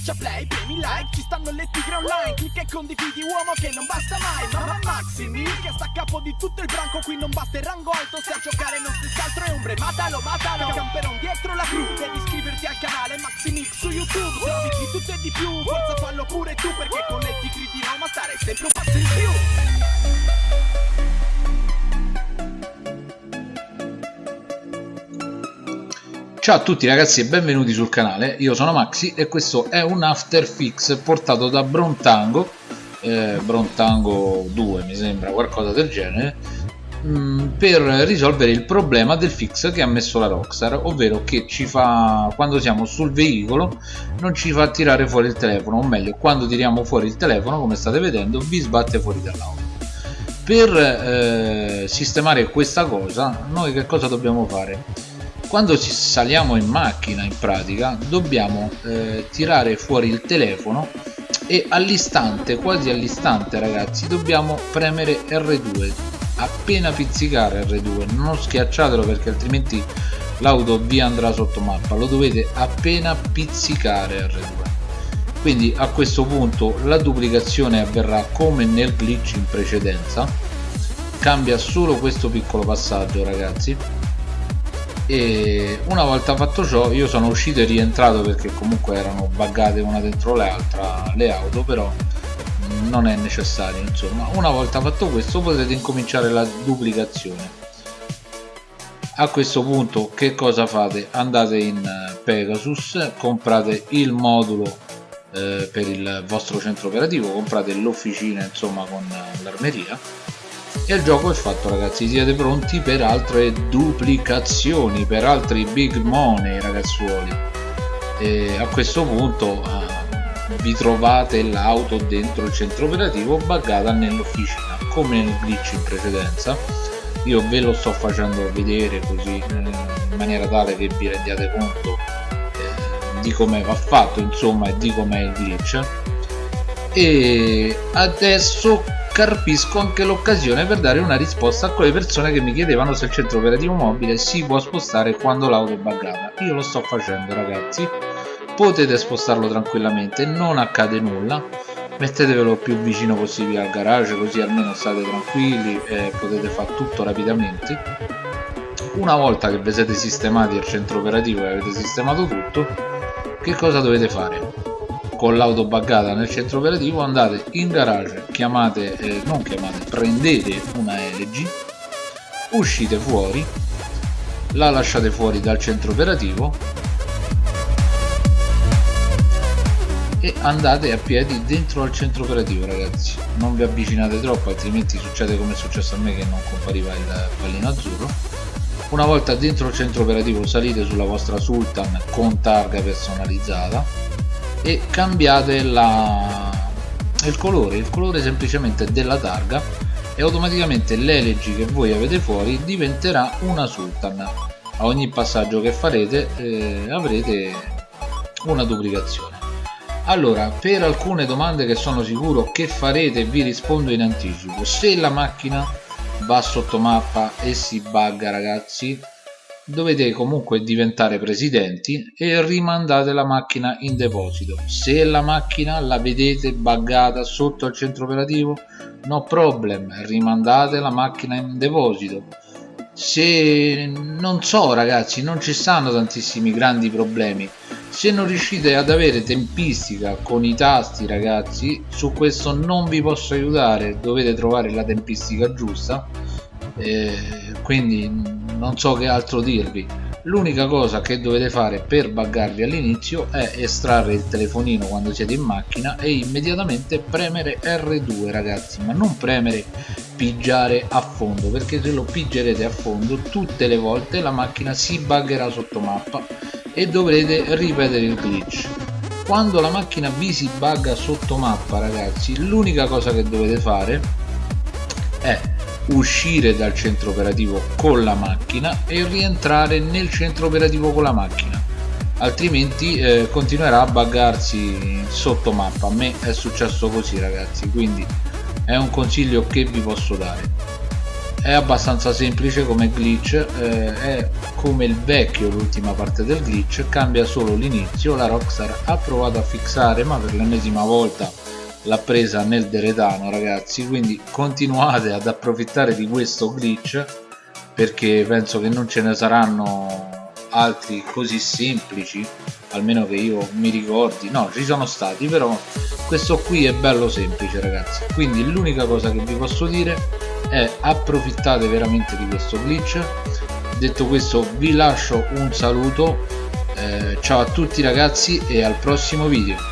Schiaccia play, premi like, ci stanno le tigre online Clicca e condividi uomo che non basta mai Mamma Maximi che sta a capo di tutto il branco Qui non basta il rango alto, se a giocare non si altro è ombre Matalo, matalo, camperon dietro la cru Devi iscriverti al canale Maximix su YouTube Se di tutto e di più, forza fallo pure tu Perché con le tigre di Roma stare sempre un passo in più Ciao a tutti ragazzi e benvenuti sul canale, io sono Maxi e questo è un after fix portato da Brontango, eh, Brontango 2 mi sembra, qualcosa del genere, mh, mm, per risolvere il problema del fix che ha messo la Rockstar, ovvero che ci fa, quando siamo sul veicolo non ci fa tirare fuori il telefono, o meglio, quando tiriamo fuori il telefono, come state vedendo, vi sbatte fuori dall'auto. Per eh, sistemare questa cosa, noi che cosa dobbiamo fare? Quando ci saliamo in macchina in pratica dobbiamo eh, tirare fuori il telefono e all'istante quasi all'istante ragazzi dobbiamo premere R2 appena pizzicare R2 non schiacciatelo perché altrimenti l'auto vi andrà sotto mappa. Lo dovete appena pizzicare R2 quindi a questo punto la duplicazione avverrà come nel glitch in precedenza. Cambia solo questo piccolo passaggio ragazzi e una volta fatto ciò io sono uscito e rientrato perché comunque erano buggate una dentro l'altra le auto però non è necessario insomma. Una volta fatto questo potete incominciare la duplicazione. A questo punto che cosa fate? Andate in eh, Pegasus comprate il modulo eh, per il vostro centro operativo comprate l'officina insomma con eh, l'armeria e il gioco è fatto ragazzi siete pronti per altre duplicazioni per altri big money ragazzuoli. E a questo punto uh, vi trovate l'auto dentro il centro operativo buggata nell'officina come nel glitch in precedenza. Io ve lo sto facendo vedere così eh, in maniera tale che vi rendiate conto eh, di come va fatto insomma e di com'è il glitch e adesso carpisco anche l'occasione per dare una risposta a quelle persone che mi chiedevano se il centro operativo mobile si può spostare quando l'auto è buggata. Io lo sto facendo ragazzi. Potete spostarlo tranquillamente non accade nulla. Mettetevelo più vicino possibile al garage così almeno state tranquilli e potete fare tutto rapidamente. Una volta che vi siete sistemati al centro operativo e avete sistemato tutto che cosa dovete fare con l'auto buggata nel centro operativo andate in garage chiamate eh, non chiamate prendete una LG uscite fuori la lasciate fuori dal centro operativo e andate a piedi dentro al centro operativo ragazzi. Non vi avvicinate troppo altrimenti succede come è successo a me che non compariva il pallino azzurro. Una volta dentro il centro operativo salite sulla vostra Sultan con targa personalizzata e cambiate la, il colore. Il colore semplicemente della targa e automaticamente l'LG che voi avete fuori diventerà una Sultan. A ogni passaggio che farete eh, avrete una duplicazione. Allora per alcune domande che sono sicuro che farete vi rispondo in anticipo. Se la macchina va sotto mappa e si bugga ragazzi dovete comunque diventare presidenti e rimandate la macchina in deposito. Se la macchina la vedete buggata sotto al centro operativo no problem rimandate la macchina in deposito. Se non so ragazzi non ci stanno tantissimi grandi problemi. Se non riuscite ad avere tempistica con i tasti ragazzi su questo non vi posso aiutare. Dovete trovare la tempistica giusta eh, quindi non so che altro dirvi. L'unica cosa che dovete fare per buggarvi all'inizio è estrarre il telefonino quando siete in macchina e immediatamente premere R2 ragazzi ma non premere pigiare a fondo perché se lo pigerete a fondo tutte le volte la macchina si buggerà sotto mappa e dovrete ripetere il glitch. Quando la macchina vi si bugga sotto mappa ragazzi l'unica cosa che dovete fare uscire dal centro operativo con la macchina e rientrare nel centro operativo con la macchina. Altrimenti eh, continuerà a buggarsi sotto mappa. A me è successo così ragazzi quindi è un consiglio che vi posso dare. È abbastanza semplice come glitch eh, è come il vecchio l'ultima parte del glitch cambia solo l'inizio la Rockstar ha provato a fissare ma per l'ennesima volta l'ha presa nel deretano ragazzi quindi continuate ad approfittare di questo glitch perché penso che non ce ne saranno altri così semplici almeno che io mi ricordi. No ci sono stati però questo qui è bello semplice ragazzi. Quindi l'unica cosa che vi posso dire è approfittate veramente di questo glitch. Detto questo vi lascio un saluto eh, ciao a tutti ragazzi e al prossimo video